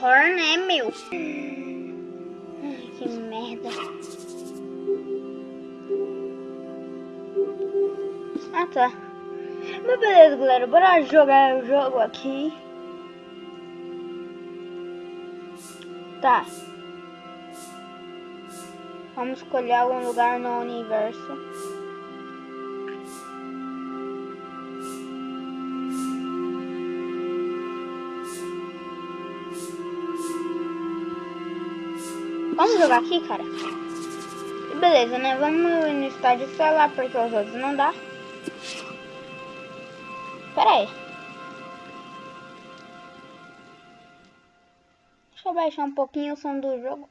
Spore, né, meu? Ai, que merda. Ah, tá. Mas beleza, galera. Bora jogar o jogo aqui. Tá. Vamos escolher algum lugar no universo. Jogar aqui, cara? Beleza, né? Vamos no estádio lá porque os outros não dá. Pera aí. Deixa eu baixar um pouquinho o som do jogo.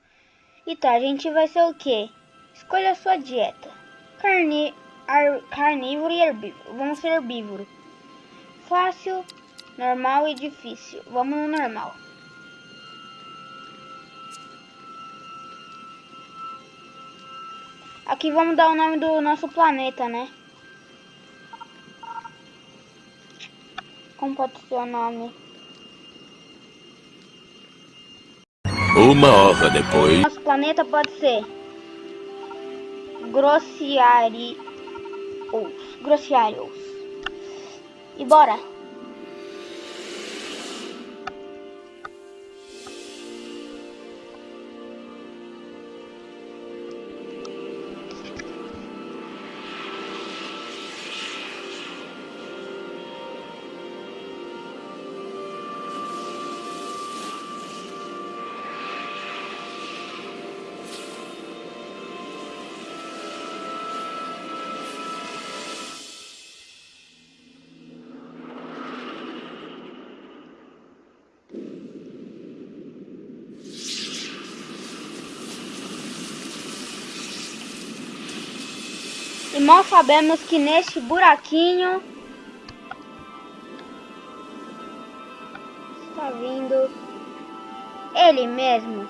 E tá, a gente vai ser o quê? Escolha a sua dieta. Carni ar, carnívoro e herbívoro. Vamos ser herbívoro. Fácil, normal e difícil. Vamos no normal. Aqui vamos dar o nome do nosso planeta, né? Como pode ser o nome? Uma hora depois. Nosso planeta pode ser Grossiarios. Grossiarios. E bora! E mal sabemos que neste buraquinho está vindo ele mesmo.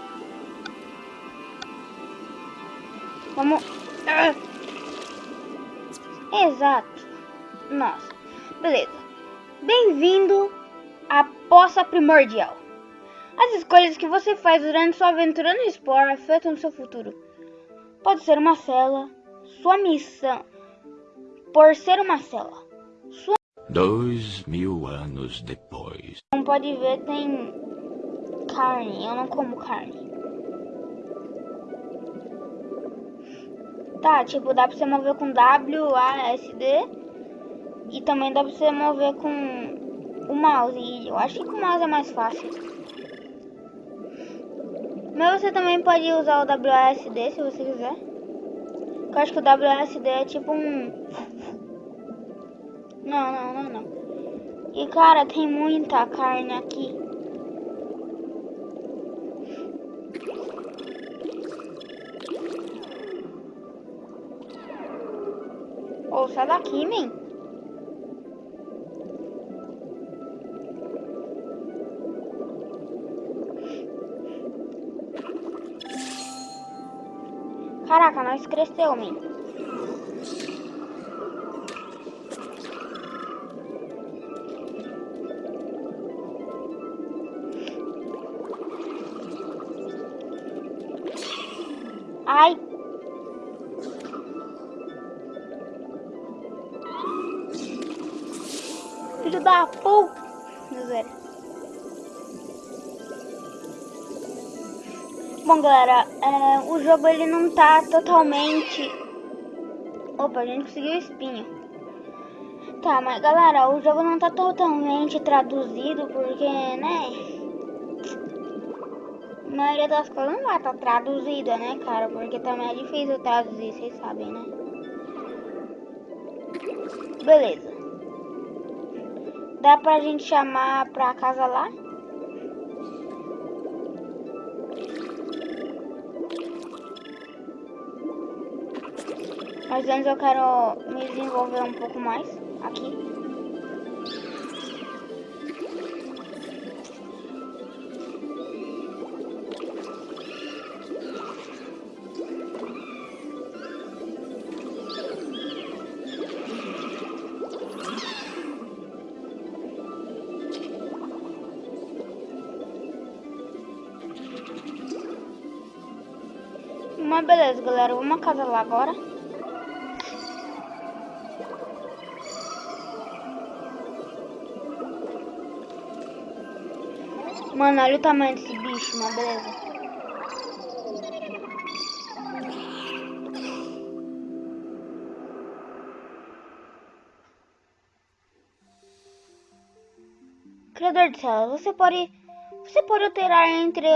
Vamos. Ah. Exato. Nossa. Beleza. Bem-vindo à poça primordial. As escolhas que você faz durante sua aventura no Spore afetam seu futuro. Pode ser uma cela, sua missão, por ser uma cela. Sua... Dois mil anos depois. Como pode ver, tem carne. Eu não como carne. Tá, tipo, dá pra você mover com W, A, S, D. E também dá pra você mover com o mouse. E eu acho que com o mouse é mais fácil. Mas você também pode usar o WASD se você quiser. Eu acho que o WSD é tipo um... Não, não, não, não. E cara, tem muita carne aqui. Oh, sai daqui, men. Caraca, nós cresceu, man. Bom, galera, é, o jogo ele não tá totalmente... Opa, a gente conseguiu espinho. Tá, mas galera, o jogo não tá totalmente traduzido porque, né... A maioria das coisas não vai estar tá traduzida, né, cara? Porque também é difícil traduzir, vocês sabem, né? Beleza. Dá pra gente chamar pra casa lá? Mas antes eu quero me desenvolver um pouco mais aqui. Mas beleza, galera, vamos acasalar agora. Mano, olha o tamanho desse bicho, mas beleza. Criador de céu, você pode... Você pode alterar entre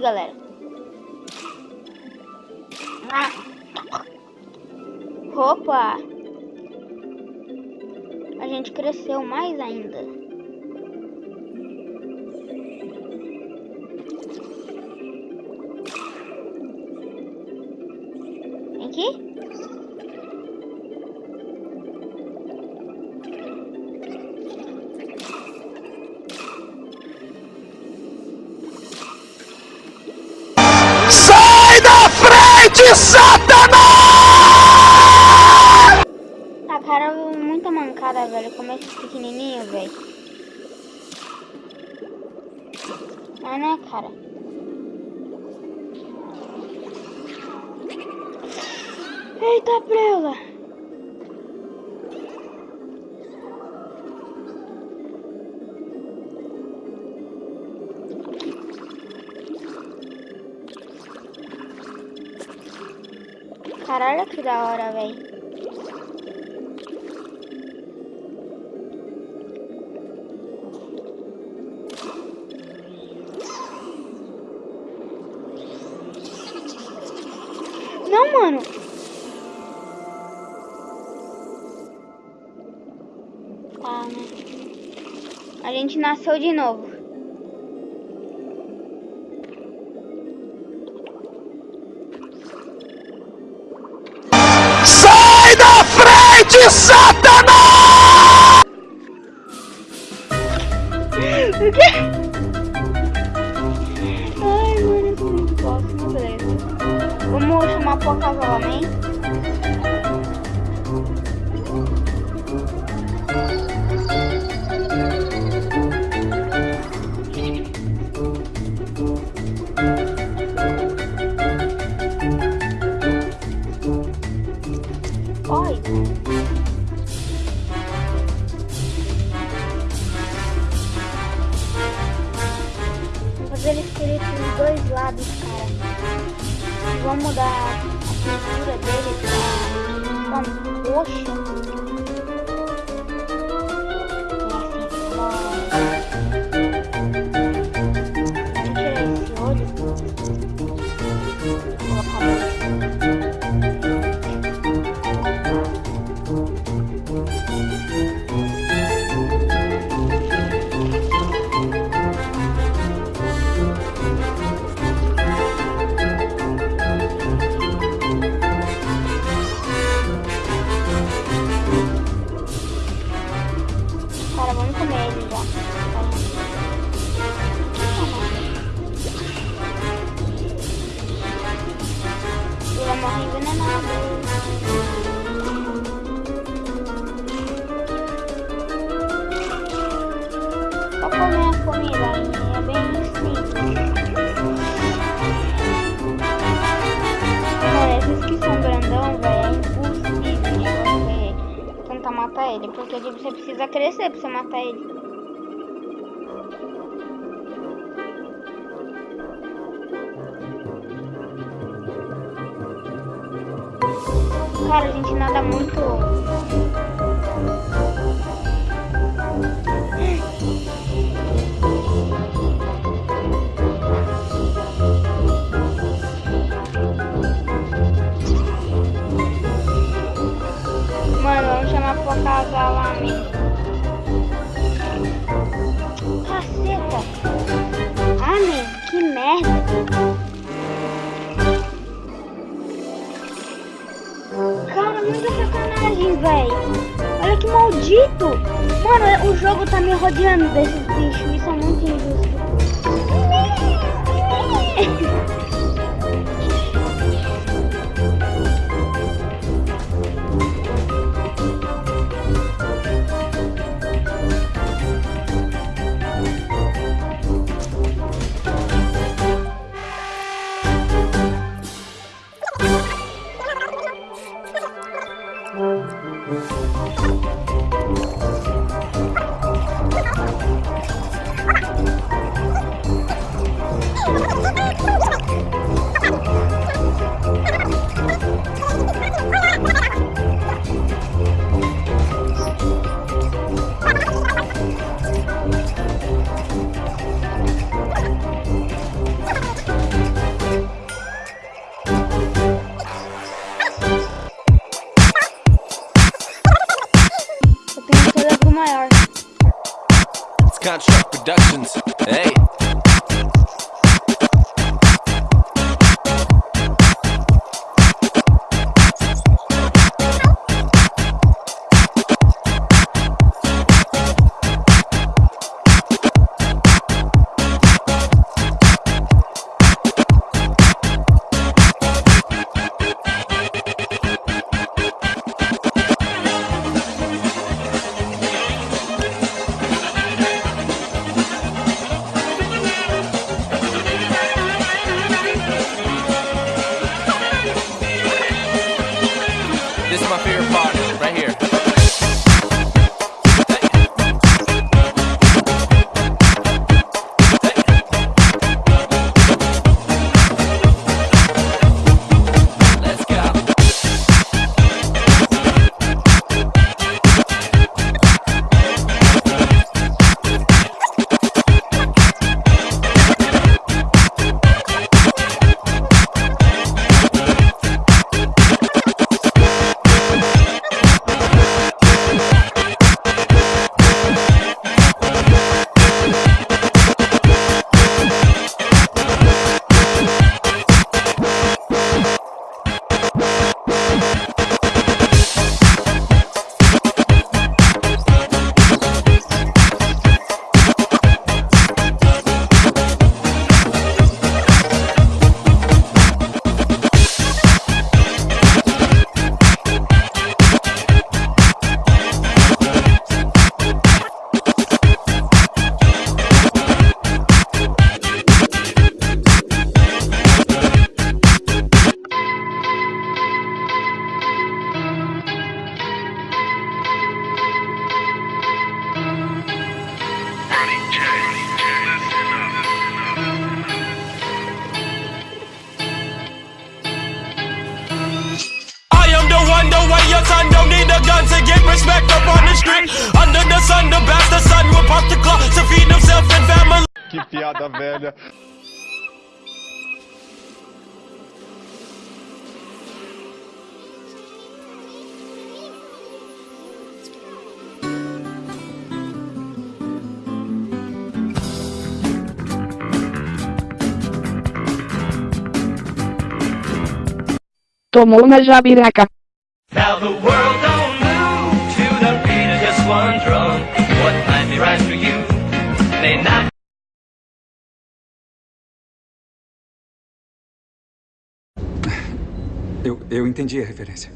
galera. Ah. Opa! A gente cresceu mais ainda. De Satanás! A cara, muita mancada, velho. Que pequenininho, velho. Mas né, cara? Eita, prela! Caralho, que da hora, velho. Não, mano. Tá, né? A gente nasceu de novo. De Satanás! O quê? Ai, mano, eu não posso, beleza. Vamos chamar por casamento. Vẫn có. Matar ele, porque você precisa crescer pra você matar ele. Cara, a gente nada muito acasalamento. Caceta! Ah, meu, que merda! Cara, muita sacanagem, velho. Olha que maldito! Mano, o jogo tá me rodeando desses bichos. Isso é muito injusto. Respect up on the street. Under the sun, the bastard son will pop the clock to feed himself and family. Que piada velha. Tomou na jabiraca. Now the world Eu, entendi a referência.